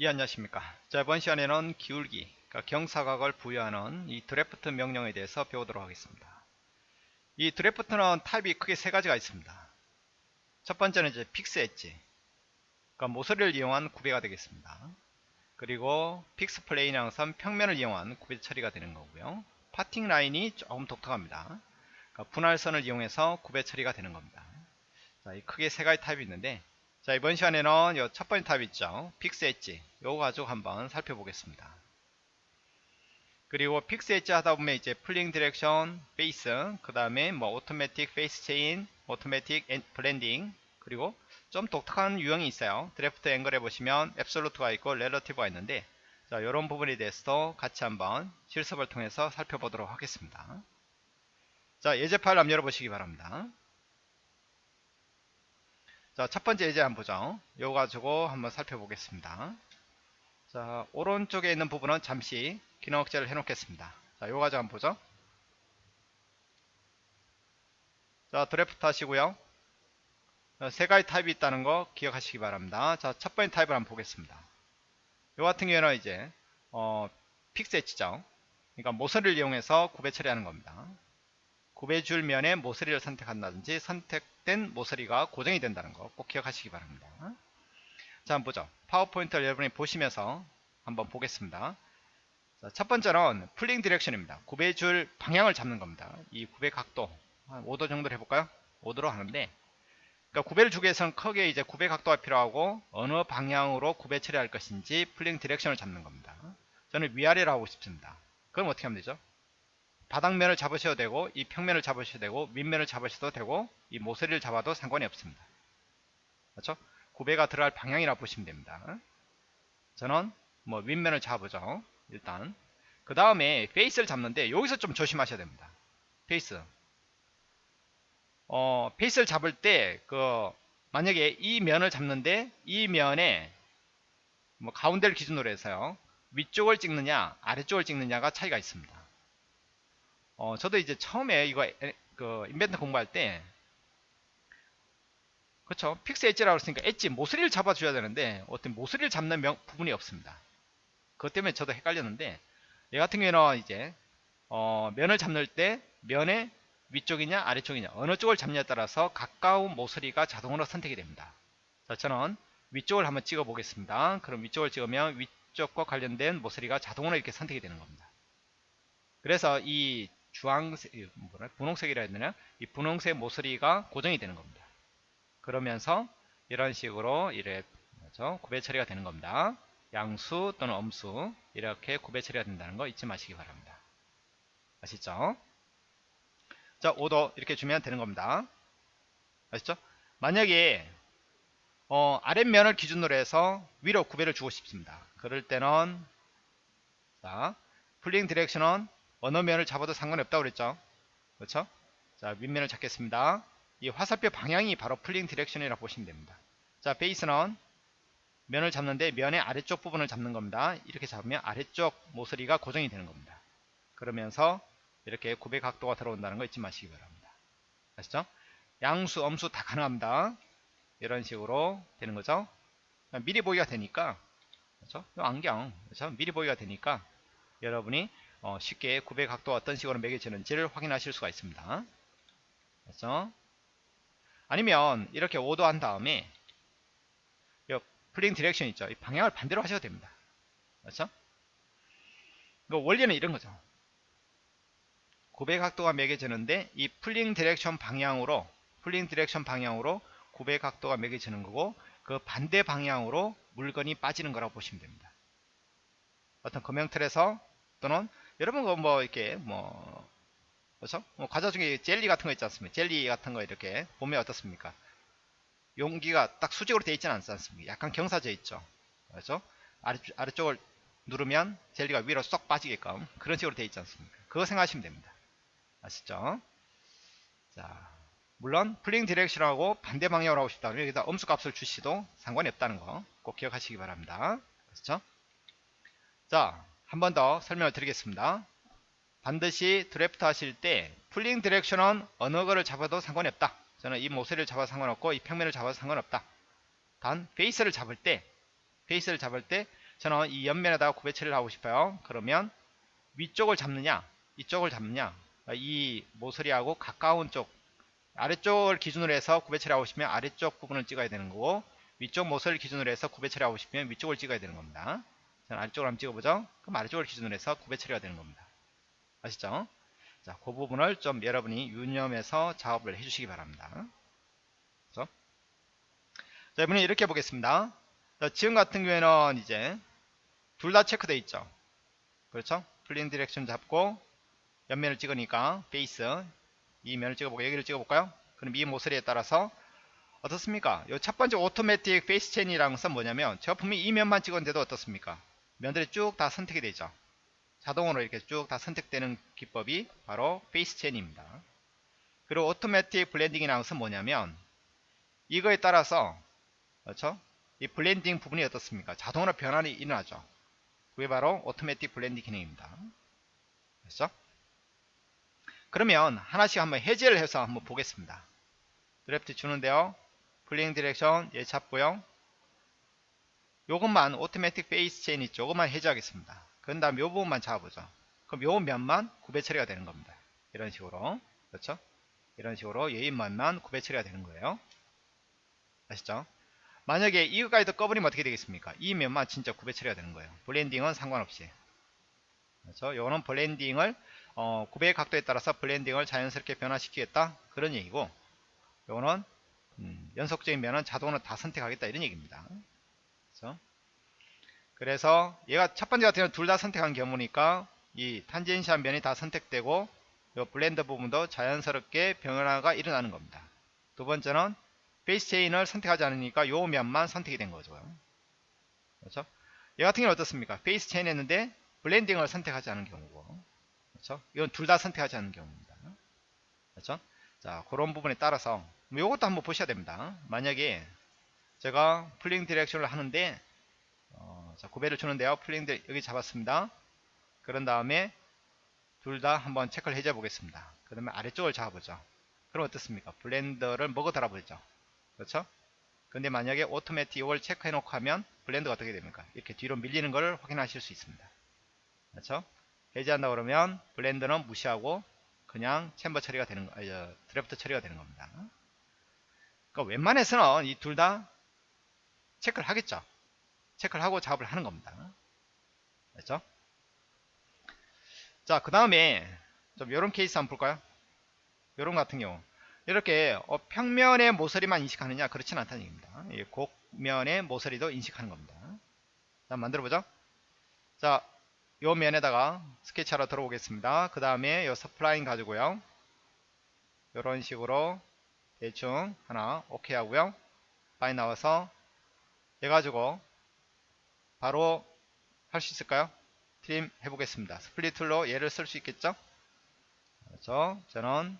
예 안녕하십니까. 자 이번 시간에는 기울기 그러니까 경사각을 부여하는 이 드래프트 명령에 대해서 배우도록 하겠습니다. 이 draft는 타입이 크게 세 가지가 있습니다. 첫 번째는 이제 픽스 엣지 그러니까 모서리를 이용한 구배가 되겠습니다. 그리고 fixed plane 항선 평면을 이용한 구배 처리가 되는 거고요. parting line이 조금 독특합니다. 그러니까 분할선을 이용해서 구배 처리가 되는 겁니다. 자, 이 크게 세 가지 타입이 있는데 자 이번 시간에는 첫 번째 타입 있죠? 픽스 엣지. 요거 가지고 한번 살펴보겠습니다. 그리고 픽스 엣지 하다 보면 이제 pulling direction face 그 다음에 뭐 automatic face chain automatic blending 그리고 좀 독특한 유형이 있어요. draft angle에 보시면 absolute가 있고 relative가 있는데 자 이런 부분에 대해서도 같이 한번 실습을 통해서 살펴보도록 하겠습니다. 자 예제 파일 한번 열어보시기 바랍니다 자, 첫 번째 예제 한번 보죠. 이거 가지고 한번 살펴보겠습니다. 자, 오른쪽에 있는 부분은 잠시 기능 억제를 해 놓겠습니다. 자, 이거 가지고 한번 보죠. 자, 드래프트 하시고요. 세 가지 타입이 있다는 거 기억하시기 바랍니다. 자, 첫 번째 타입을 한번 보겠습니다. 이 같은 경우에는 이제 어, fixed edge죠. 그러니까 모서리를 이용해서 구배 처리하는 겁니다. 구배줄 면에 모서리를 선택한다든지 선택된 모서리가 고정이 된다는 거 꼭 기억하시기 바랍니다. 자 한번 보죠. 파워포인트를 여러분이 보시면서 한번 보겠습니다. 자, 첫 번째는 pulling direction입니다. 구배줄 방향을 잡는 겁니다. 이 구배 각도 한 5도 정도로 해볼까요? 5도로 하는데 그러니까 구배를 주기 위해서는 크게 이제 구배 각도가 필요하고 어느 방향으로 구배 처리할 것인지 pulling direction을 잡는 겁니다. 저는 위아래로 하고 싶습니다. 그럼 어떻게 하면 되죠? 바닥면을 잡으셔도 되고 이 평면을 잡으셔도 되고 윗면을 잡으셔도 되고 이 모서리를 잡아도 상관이 없습니다. 그렇죠? 구배가 들어갈 방향이라 보시면 됩니다. 저는 뭐 윗면을 잡으죠. 일단 그 다음에 face를 잡는데 여기서 좀 조심하셔야 됩니다. face 어 face를 잡을 때 그 만약에 이 면을 잡는데 이 면에 뭐 가운데를 기준으로 해서요 위쪽을 찍느냐 아래쪽을 찍느냐가 차이가 있습니다. 어, 저도 이제 처음에 이거 그 인벤터 공부할 때 그렇죠. 픽스 엣지라고 했으니까 엣지 모서리를 잡아줘야 되는데 어떤 모서리를 잡는 명, 부분이 없습니다. 그것 때문에 저도 헷갈렸는데 얘 같은 경우에는 이제 어, 면을 잡는 때 면의 위쪽이냐 아래쪽이냐 어느 쪽을 잡냐에 따라서 가까운 모서리가 자동으로 선택이 됩니다. 자 저는 위쪽을 한번 찍어 보겠습니다. 그럼 위쪽을 찍으면 위쪽과 관련된 모서리가 자동으로 이렇게 선택이 되는 겁니다. 그래서 이 주황색, 뭐라, 분홍색이라 해야 되나? 이 분홍색 모서리가 고정이 되는 겁니다. 그러면서 이런 식으로 이래? 구배 처리가 되는 겁니다. 양수 또는 엄수 이렇게 구배 처리가 된다는 거 잊지 마시기 바랍니다. 아시죠? 자, 5도 이렇게 주면 되는 겁니다. 아시죠? 만약에 어, 아랫면을 기준으로 해서 위로 구배를 주고 싶습니다. 그럴 때는 자, pulling direction은 어느 면을 잡아도 상관없다고 그랬죠. 그렇죠? 자 윗면을 잡겠습니다. 이 화살표 방향이 바로 pulling direction이라고 보시면 됩니다. 자 베이스는 면을 잡는데 면의 아래쪽 부분을 잡는 겁니다. 이렇게 잡으면 아래쪽 모서리가 고정이 되는 겁니다. 그러면서 이렇게 구배 각도가 들어온다는 거 잊지 마시기 바랍니다. 아시죠? 양수 음수 다 가능합니다. 이런 식으로 되는 거죠? 미리 보기가 되니까. 그렇죠? 안경. 그렇죠? 미리 보기가 되니까 여러분이 어, 쉽게 구배 각도가 어떤 식으로 매겨지는지를 확인하실 수가 있습니다. 그래서 아니면 이렇게 5도 한 다음에 pulling direction 있죠. 이 방향을 반대로 하셔도 됩니다. 그렇죠? 그 원리는 이런 거죠. 구배 각도가 매겨지는데 이 pulling direction 방향으로 pulling direction 방향으로 구배 각도가 매겨지는 거고 그 반대 방향으로 물건이 빠지는 거라고 보시면 됩니다. 어떤 금형틀에서 또는 여러분 뭐 이렇게 뭐 그렇죠? 뭐 과자 중에 젤리 같은 거 있지 않습니까? 젤리 같은 거 이렇게 보면 어떻습니까? 용기가 딱 수직으로 되어 있지는 않지 않습니까? 약간 경사져 있죠. 그렇죠? 아래, 아래쪽을 누르면 젤리가 위로 쏙 빠지게끔 그런 식으로 되어 있지 않습니까? 그거 생각하시면 됩니다. 아시죠? 자, 물론 pulling direction하고 반대 방향으로 하고 싶다면 여기다 음수 값을 주셔도 상관이 없다는 거 꼭 기억하시기 바랍니다. 그렇죠? 자, 한 번 더 설명을 드리겠습니다. 반드시 드래프트 하실 때 pulling direction은 어느 거를 잡아도 상관이 없다. 저는 이 모서리를 잡아도 상관없고 이 평면을 잡아도 상관없다. 단 페이스를 잡을 때 페이스를 잡을 때 저는 이 옆면에다가 구배 처리를 하고 싶어요. 그러면 위쪽을 잡느냐, 이쪽을 잡느냐, 이 모서리하고 가까운 쪽, 아래쪽을 기준으로 해서 구배 처리하고 싶으면 아래쪽 부분을 찍어야 되는 거고, 위쪽 모서리를 기준으로 해서 구배 처리하고 싶으면 위쪽을 찍어야 되는 겁니다. 자, 아래쪽을 한번 찍어보죠. 그럼 아래쪽을 기준으로 해서 구배 처리가 되는 겁니다. 아시죠? 자, 그 부분을 좀 여러분이 유념해서 작업을 해주시기 바랍니다. 그렇죠? 자, 이번에 이렇게 보겠습니다. 자, 지금 같은 경우에는 이제 둘 다 체크되어 있죠. 그렇죠? pulling direction 잡고 옆면을 찍으니까 베이스 이 면을 찍어보고 여기를 찍어볼까요? 그럼 이 모서리에 따라서 어떻습니까? 이 첫 번째 automatic face chain이라는 것은 뭐냐면 제가 분명히 이 면만 찍었는데도 어떻습니까? 면들이 쭉 다 선택이 되죠. 자동으로 이렇게 쭉 다 선택되는 기법이 바로 face chain입니다. 그리고 automatic blending이라는 것은 뭐냐면 이거에 따라서 그렇죠? 이 blending 부분이 어떻습니까? 자동으로 변환이 일어나죠. 그게 바로 automatic blending 기능입니다. 그렇죠? 그러면 하나씩 한번 해제를 해서 한번 보겠습니다. 드래프트 주는데요. pulling direction 얘 잡고요. 요것만 automatic face chain 있죠. 요것만 해제하겠습니다. 그런 다음 요 부분만 잡아보죠. 그럼 요 면만 구배 처리가 되는 겁니다. 이런 식으로. 그렇죠? 이런 식으로 얘 면만 구배 처리가 되는 거예요. 아시죠? 만약에 이거까지도 꺼버리면 어떻게 되겠습니까? 이 면만 진짜 구배 처리가 되는 거예요. blending은 상관없이. 그렇죠? 요거는 blending을 어, 구배의 각도에 따라서 blending을 자연스럽게 변화시키겠다 그런 얘기고 요거는 음, 연속적인 면은 자동으로 다 선택하겠다 이런 얘기입니다. 그렇죠? 그래서 얘가 첫 번째 같은 경우는 둘 다 선택한 경우니까 이 tangency한 면이 다 선택되고 요 blend 부분도 자연스럽게 변화가 일어나는 겁니다. 두 번째는 face chain을 선택하지 않으니까 요 면만 선택이 된 거죠. 그렇죠? 얘 같은 경우는 어떻습니까? face chain 했는데 blending을 선택하지 않은 경우고 그렇죠? 이건 둘 다 선택하지 않은 경우입니다. 그렇죠? 자, 그런 부분에 따라서 이것도 한번 보셔야 됩니다. 만약에 제가 pulling direction을 하는데 어, 자, 구배를 주는데요. pulling 디 여기 잡았습니다. 그런 다음에 둘 다 한번 체크를 해줘 보겠습니다. 그 다음에 아래쪽을 잡아보죠. 그럼 어떻습니까? blend를 먹어 달아버리죠. 그렇죠? 근데 만약에 automatic 이걸 체크해 놓고 하면 blend가 어떻게 됩니까? 이렇게 뒤로 밀리는 걸 확인하실 수 있습니다. 그렇죠? 해제한다 그러면 blend는 무시하고 그냥 챔버 처리가 되는 거, 드래프트 처리가 되는 겁니다. 그러니까 웬만해서는 이 둘 다 체크를 하겠죠. 체크를 하고 작업을 하는 겁니다. 그렇죠? 자, 그 다음에 좀 이런 케이스 한번 볼까요? 이런 같은 경우 이렇게 어, 평면의 모서리만 인식하느냐 그렇진 않다는 얘기입니다. 이 곡면의 모서리도 인식하는 겁니다. 자, 만들어보죠. 자, 요 면에다가 스케치하러 들어오겠습니다. 그 다음에 요 spline 가지고요. 이런 식으로 대충 하나 오케이 하고요. 빠져 나와서 얘 가지고 바로 할 수 있을까요? trim 해보겠습니다. split tool로 얘를 쓸 수 있겠죠? 그렇죠? 저는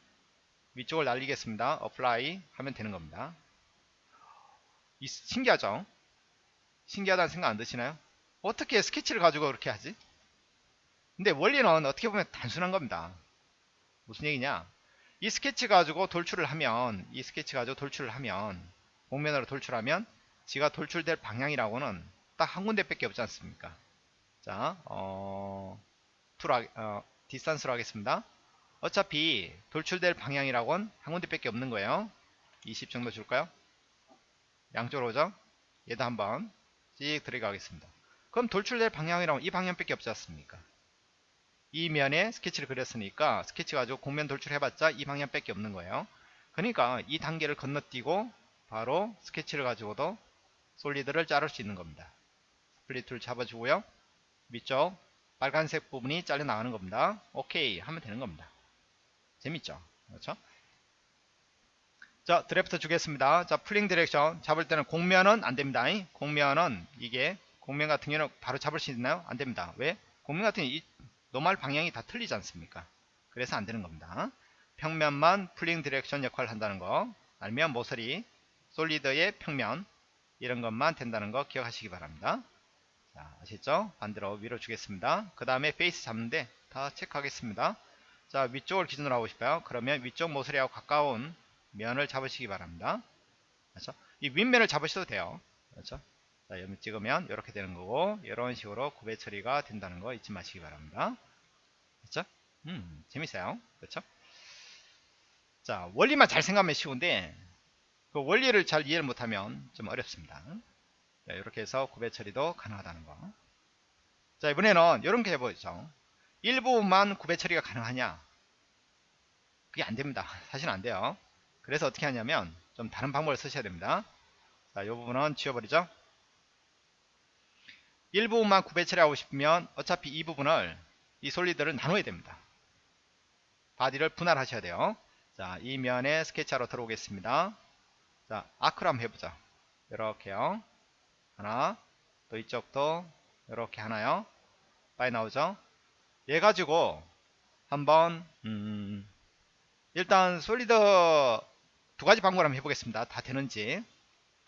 위쪽을 날리겠습니다. apply 하면 되는 겁니다. 이, 신기하죠? 신기하다는 생각 안 드시나요? 어떻게 스케치를 가지고 그렇게 하지? 근데 원리는 어떻게 보면 단순한 겁니다. 무슨 얘기냐? 이 스케치 가지고 돌출을 하면 이 스케치 가지고 돌출을 하면 곡면으로 돌출하면 지가 돌출될 방향이라고는 딱 한 군데밖에 없지 않습니까? 자, 어, tool, 어, distance로 하겠습니다. 어차피 돌출될 방향이라고는 한 군데밖에 없는 거예요. 20 정도 줄까요? 양쪽으로 오죠? 얘도 한번 찍 들어가겠습니다. 그럼 돌출될 방향이라고 이 방향밖에 없지 않습니까? 이 면에 스케치를 그렸으니까 스케치 가지고 곡면 돌출해봤자 이 방향밖에 없는 거예요. 그러니까 이 단계를 건너뛰고 바로 스케치를 가지고도 solid를 자를 수 있는 겁니다. split tool 잡아주고요. 위쪽 빨간색 부분이 잘려 나가는 겁니다. 오케이 하면 되는 겁니다. 재밌죠? 그렇죠? 자 드래프트 주겠습니다. 자 pulling direction 잡을 때는 곡면은 안됩니다. 곡면은 이게 곡면 같은 경우는 바로 잡을 수 있나요? 안됩니다. 왜? 곡면 같은 이 normal 방향이 다 틀리지 않습니까? 그래서 안되는 겁니다. 평면만 pulling direction 역할을 한다는 거 알면 모서리 solid의 평면 이런 것만 된다는 거 기억하시기 바랍니다. 자, 아시죠? 반대로 위로 주겠습니다. 그 다음에 face 잡는데 다 체크하겠습니다. 자, 위쪽을 기준으로 하고 싶어요. 그러면 위쪽 모서리하고 가까운 면을 잡으시기 바랍니다. 그렇죠? 이 윗면을 잡으셔도 돼요. 그렇죠? 자, 여기 찍으면 이렇게 되는 거고 이런 식으로 구배 처리가 된다는 거 잊지 마시기 바랍니다. 그렇죠? 음, 재밌어요. 그렇죠? 자, 원리만 잘 생각하면 쉬운데 그 원리를 잘 이해를 못하면 좀 어렵습니다. 자, 이렇게 해서 구배 처리도 가능하다는 거. 자, 이번에는 이런 게 해보죠. 일부만 구배 처리가 가능하냐? 그게 안 됩니다. 사실은 안 돼요. 그래서 어떻게 하냐면 좀 다른 방법을 쓰셔야 됩니다. 자, 이 부분은 지워버리죠. 일부분만 구배 처리하고 싶으면 어차피 이 부분을 이 solid를 나눠야 됩니다. body를 분할하셔야 돼요. 자, 이 면에 스케치하러 들어오겠습니다. 자, arc로 한번 해보자. 이렇게요. 하나, 또 이쪽도 이렇게 하나요. 빨리 나오죠. 얘 가지고 한번 음, 일단 solid 두 가지 방법을 한번 해보겠습니다. 다 되는지.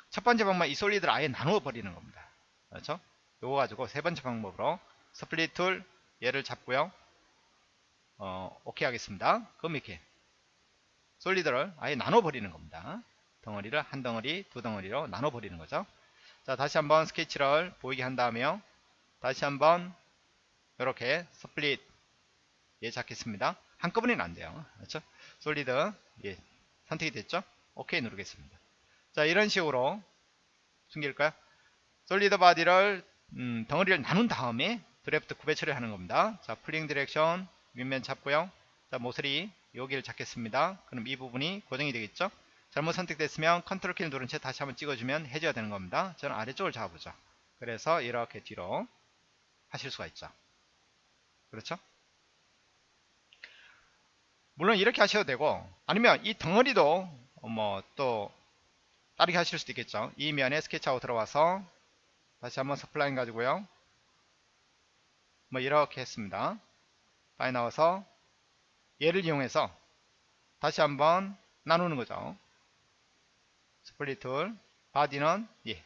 첫 번째 방법은 이 solid를 아예 나누어 버리는 겁니다. 그렇죠? 요거 가지고 세 번째 방법으로 split tool 얘를 잡고요. 어, 오케이 하겠습니다. 그럼 이렇게 solid를 아예 나눠 버리는 겁니다. 덩어리를 한 덩어리, 두 덩어리로 나눠 버리는 거죠. 자, 다시 한번 스케치를 보이게 한 다음에요. 다시 한번 이렇게 split 얘 잡겠습니다. 한꺼번에는 안 돼요. 그렇죠? solid 예, 선택이 됐죠? 오케이 누르겠습니다. 자, 이런 식으로 숨길까요? solid body를 음, 덩어리를 나눈 다음에 드래프트 구배 처리하는 겁니다. 자, pulling direction 윗면 잡고요. 자, 모서리 여기를 잡겠습니다. 그럼 이 부분이 고정이 되겠죠? 잘못 선택됐으면 컨트롤 키를 누른 채 다시 한번 찍어주면 해줘야 되는 겁니다. 저는 아래쪽을 잡아보죠. 그래서 이렇게 뒤로 하실 수가 있죠. 그렇죠? 물론 이렇게 하셔도 되고 아니면 이 덩어리도 뭐 또 다르게 하실 수도 있겠죠. 이 면에 스케치하고 들어와서 다시 한번 spline 가지고요. 뭐 이렇게 했습니다. 빨리 나와서 얘를 이용해서 다시 한번 나누는 거죠. split tool body는 예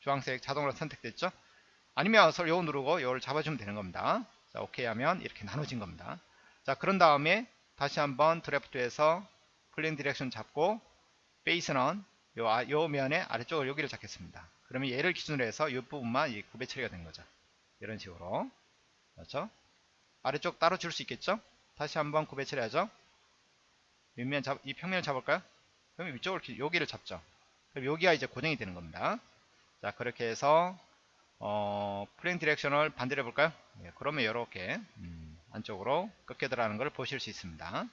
주황색 자동으로 선택됐죠. 아니면 서로 요거 누르고 요걸 잡아주면 되는 겁니다. 자 오케이 하면 이렇게 나눠진 겁니다. 자 그런 다음에 다시 한번 draft에서 pulling direction 잡고 face는 요, 아, 요 면의 아래쪽을 여기를 잡겠습니다. 그러면 얘를 기준으로 해서 이 부분만 이 구배 처리가 된 거죠. 이런 식으로. 그렇죠? 아래쪽 따로 줄 수 있겠죠? 다시 한번 구배 처리하죠. 윗면 잡, 이 평면을 잡을까요? 그럼 위쪽을, 여기를 잡죠. 그럼 여기가 이제 고정이 되는 겁니다. 자, 그렇게 해서, 어, pulling direction을 반대로 해볼까요? 네, 그러면 이렇게, 음, 안쪽으로 꺾여 들어가는 걸 보실 수 있습니다.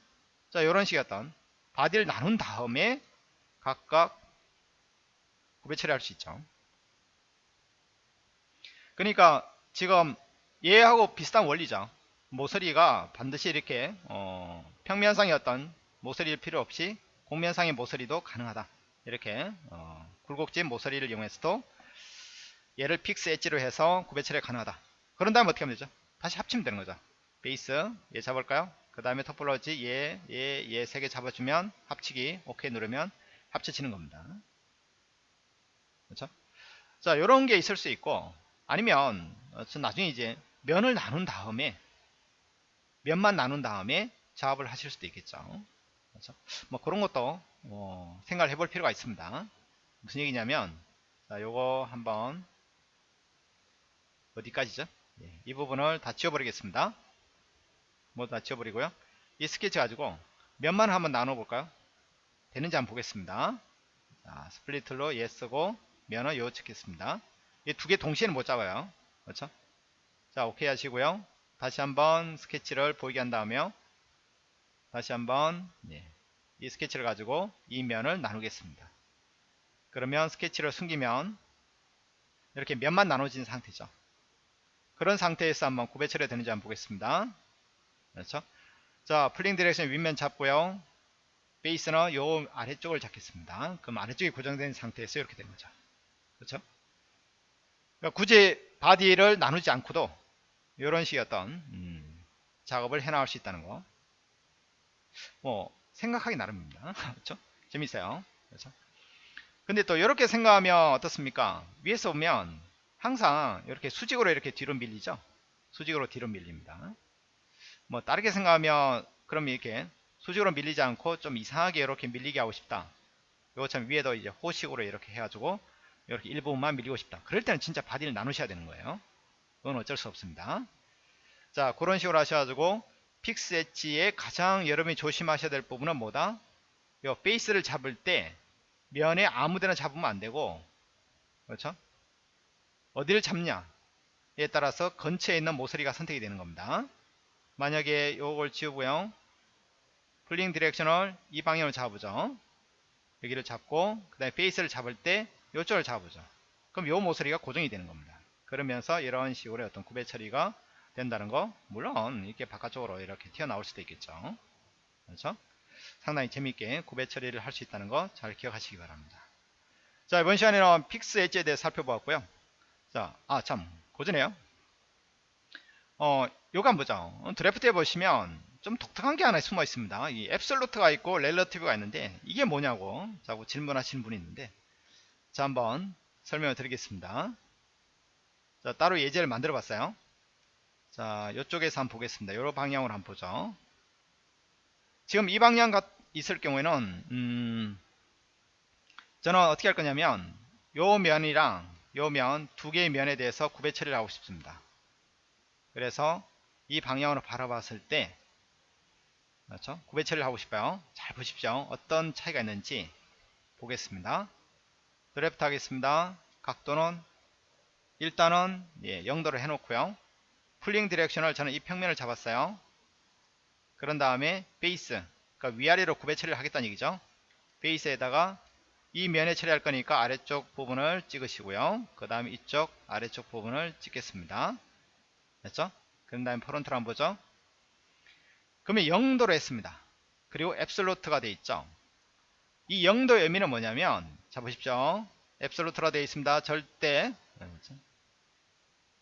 자, 이런 식의 어떤, body를 나눈 다음에 각각 구배 처리할 수 있죠. 그러니까 지금 얘하고 비슷한 원리죠. 모서리가 반드시 이렇게 어, 평면상의 어떤 모서리일 필요 없이 곡면상의 모서리도 가능하다. 이렇게 어, 굴곡진 모서리를 이용해서도 얘를 픽스 엣지로 해서 구배 처리 가능하다. 그런 다음에 어떻게 하면 되죠? 다시 합치면 되는 거죠. base 얘 잡을까요? 그 다음에 토폴로지 얘, 얘, 얘 세 개 잡아주면 합치기 오케이 누르면 합쳐지는 겁니다. 그렇죠? 자, 요런 게 있을 수 있고 아니면 어, 나중에 이제 면을 나눈 다음에 면만 나눈 다음에 작업을 하실 수도 있겠죠. 그렇죠? 뭐 그런 것도 어, 생각을 해볼 필요가 있습니다. 무슨 얘기냐면 자, 요거 한번 어디까지죠? 예, 이 부분을 다 지워버리겠습니다. 모두 다 지워버리고요. 이 스케치 가지고 면만 한번 나눠 볼까요? 되는지 한번 보겠습니다. 자, split tool로 예 쓰고 면을 요 찍겠습니다. 이 두 개 동시에는 못 잡아요. 그렇죠? 자, 오케이 하시고요. 다시 한번 스케치를 보이게 한 다음에 다시 한번 예, 이 스케치를 가지고 이 면을 나누겠습니다. 그러면 스케치를 숨기면 이렇게 면만 나눠진 상태죠. 그런 상태에서 한번 구배 처리 되는지 한번 보겠습니다. 그렇죠? 자, pulling direction 윗면 잡고요. face는 요 아래쪽을 잡겠습니다. 그럼 아래쪽이 고정된 상태에서 이렇게 된 거죠. 그렇죠? 그러니까 굳이 body를 나누지 않고도 이런 식의 어떤 음, 작업을 해 나갈 수 있다는 거. 뭐 생각하기 나름입니다. 그렇죠? 재밌어요. 그렇죠? 근데 또 이렇게 생각하면 어떻습니까? 위에서 보면 항상 이렇게 수직으로 이렇게 뒤로 밀리죠. 수직으로 뒤로 밀립니다. 뭐 다르게 생각하면 그럼 이렇게 수직으로 밀리지 않고 좀 이상하게 이렇게 밀리게 하고 싶다. 요것처럼 위에도 이제 호식으로 이렇게 해가지고 이렇게 일부분만 밀리고 싶다. 그럴 때는 진짜 body를 나누셔야 되는 거예요. 그건 어쩔 수 없습니다. 자, 그런 식으로 하셔가지고 픽스 엣지의 가장 여러분이 조심하셔야 될 부분은 뭐다? 요 face를 잡을 때 면에 아무데나 잡으면 안 되고 그렇죠? 어디를 잡냐에 따라서 근처에 있는 모서리가 선택이 되는 겁니다. 만약에 요걸 지우고요. pulling direction을 이 방향을 잡으죠. 여기를 잡고 그 다음에 face를 잡을 때 요쪽을 잡으죠. 그럼 요 모서리가 고정이 되는 겁니다. 그러면서 이런 식으로 어떤 구배 처리가 된다는 거 물론 이렇게 바깥쪽으로 이렇게 튀어나올 수도 있겠죠. 그렇죠? 상당히 재밌게 구배 처리를 할 수 있다는 거 잘 기억하시기 바랍니다. 자 이번 시간에는 픽스 엣지에 대해 살펴보았고요. 자, 아참 그전에요. 어, 요거 한번 보죠. 어, draft에 보시면 좀 독특한 게 하나 숨어 있습니다. 이 absolute가 있고 relative가 있는데 이게 뭐냐고 자꾸 질문하시는 분이 있는데 자 한번 설명을 드리겠습니다. 자 따로 예제를 만들어 봤어요. 자 이쪽에서 한번 보겠습니다. 요 방향으로 한번 보죠. 지금 이 방향 가 있을 경우에는 음, 저는 어떻게 할 거냐면 요 면이랑 요 면 두 개의 면에 대해서 구배 처리를 하고 싶습니다. 그래서 이 방향으로 바라봤을 때 그렇죠? 구배 처리를 하고 싶어요. 잘 보십시오. 어떤 차이가 있는지 보겠습니다. 드래프트 하겠습니다. 각도는 일단은 예, 0도를 해놓고요. pulling direction을 저는 이 평면을 잡았어요. 그런 다음에 베이스 그러니까 위아래로 구배 처리를 하겠다는 얘기죠. 베이스에다가 이 면에 처리할 거니까 아래쪽 부분을 찍으시고요. 그 다음에 이쪽 아래쪽 부분을 찍겠습니다. 됐죠? 그 다음에 front를 한번 보죠. 그러면 0도로 했습니다. 그리고 absolute가 되어 있죠. 이 0도의 의미는 뭐냐면 자 보십시오. absolute가 되어 있습니다. 절대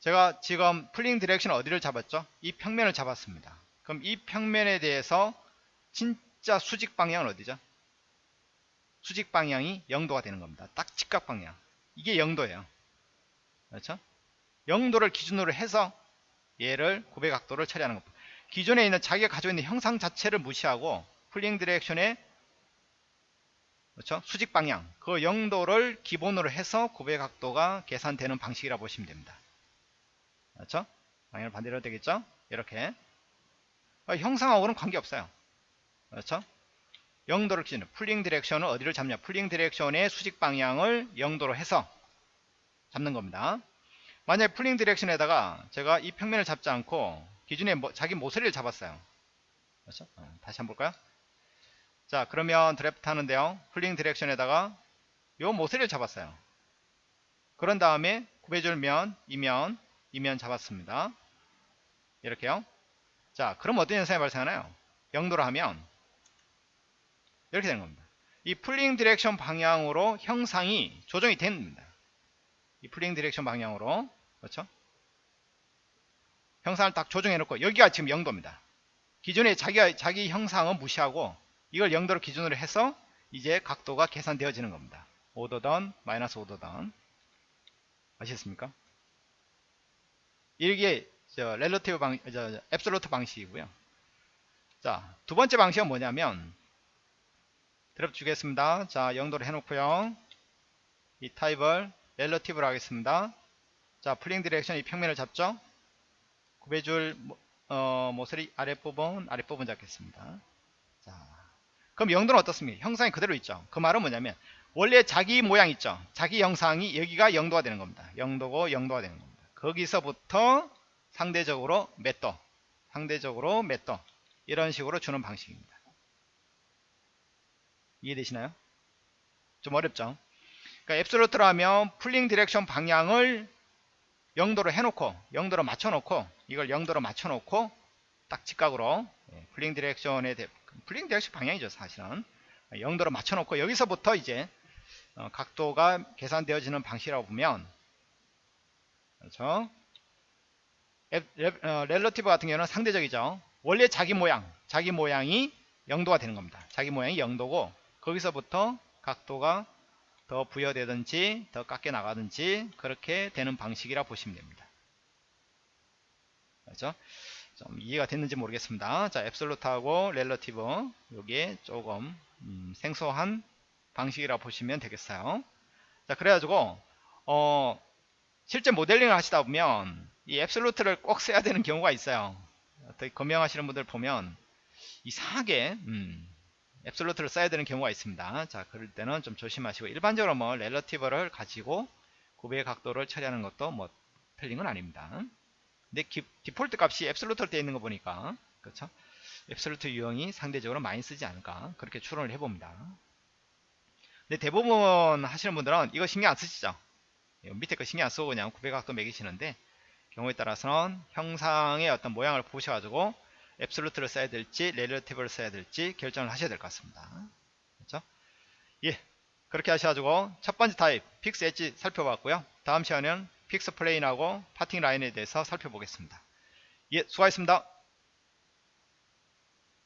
제가 지금 pulling direction 어디를 잡았죠? 이 평면을 잡았습니다. 그럼 이 평면에 대해서 진짜 수직 방향은 어디죠? 수직 방향이 0도가 되는 겁니다. 딱 직각 방향. 이게 0도예요. 그렇죠? 0도를 기준으로 해서 얘를 구배 각도를 처리하는 겁니다. 기존에 있는 자기가 가지고 있는 형상 자체를 무시하고 pulling direction의 그렇죠? 수직 방향 그 0도를 기본으로 해서 구배 각도가 계산되는 방식이라 고 보시면 됩니다. 그렇죠? 방향을 반대로 되겠죠? 이렇게 어, 형상하고는 관계없어요. 그렇죠? 0도를 기준으로 pulling direction을 어디를 잡냐 pulling direction의 수직 방향을 0도로 해서 잡는 겁니다. 만약에 pulling direction에다가 제가 이 평면을 잡지 않고 기준에 뭐, 자기 모서리를 잡았어요. 그렇죠? 어, 다시 한번 볼까요? 자 그러면 드래프트 하는데요. pulling direction에다가 요 모서리를 잡았어요. 그런 다음에 구배줄 면, 이면, 이면 잡았습니다. 이렇게요. 자 그럼 어떤 현상이 발생하나요? 0도로 하면 이렇게 되는 겁니다. 이 pulling direction 방향으로 형상이 조정이 됩니다. 이 pulling direction 방향으로 그렇죠? 형상을 딱 조정해 놓고 여기가 지금 0도입니다. 기존에 자기가 자기 형상은 무시하고 이걸 0도로 기준으로 해서 이제 각도가 계산되어지는 겁니다. 5도던 마이너스 5도던 아시겠습니까? 이게 저 렐러티브 방, 저 앱솔루트 방식이고요. 자, 두 번째 방식은 뭐냐면 드롭 주겠습니다. 자, 0도로 해놓고요. 이 타입을 relative로 하겠습니다. 자, pulling direction 이 평면을 잡죠. 구배줄 어, 모서리 아랫부분 아랫부분 잡겠습니다. 자, 그럼 0도는 어떻습니까? 형상이 그대로 있죠. 그 말은 뭐냐면 원래 자기 모양 있죠. 자기 형상이 여기가 0도가 되는 겁니다. 0도고 0도가 되는 겁니다. 거기서부터 상대적으로 몇 도, 상대적으로 몇 도, 이런 식으로 주는 방식입니다. 이해되시나요? 좀 어렵죠? 그러니까 absolute로 하면 pulling direction 방향을 0도로 해놓고 0도로 맞춰놓고 이걸 0도로 맞춰놓고 딱 직각으로 예, pulling direction에 대, pulling direction 방향이죠 사실은 0도로 맞춰놓고 여기서부터 이제 어, 각도가 계산되어지는 방식이라고 보면 그렇죠 어, relative 같은 경우는 상대적이죠 원래 자기 모양 자기 모양이 0도가 되는 겁니다 자기 모양이 0도고 거기서부터 각도가 더 부여되든지 더 깎여 나가든지 그렇게 되는 방식이라 보시면 됩니다. 그렇죠? 좀 이해가 됐는지 모르겠습니다. 자, 앱솔루트하고 렐러티브 여기에 조금 음, 생소한 방식이라 보시면 되겠어요. 자, 그래가지고 어, 실제 모델링을 하시다 보면 이 앱솔루트를 꼭 써야 되는 경우가 있어요. 어떻게 검명하시는 분들 보면 이상하게 음, 앱솔루트를 써야 되는 경우가 있습니다. 자, 그럴 때는 좀 조심하시고 일반적으로 뭐 렐러티브를 가지고 구배의 각도를 처리하는 것도 뭐 틀린 건 아닙니다. 근데 기, 디폴트 값이 앱솔루트로 되어 있는 거 보니까 그렇죠? 앱솔루트 유형이 상대적으로 많이 쓰지 않을까 그렇게 추론을 해봅니다. 근데 대부분 하시는 분들은 이거 신경 안 쓰시죠? 밑에 거 신경 안 쓰고 그냥 구배각도 매기시는데 경우에 따라서는 형상의 어떤 모양을 보셔가지고 absolute를 써야 될지 relative를 써야 될지 결정을 하셔야 될 것 같습니다. 그렇죠? 예, 그렇게 하셔가지고 첫 번째 타입 픽스 엣지 살펴봤고요. 다음 시간에는 fix plane하고 parting line에 대해서 살펴보겠습니다. 예, 수고하셨습니다.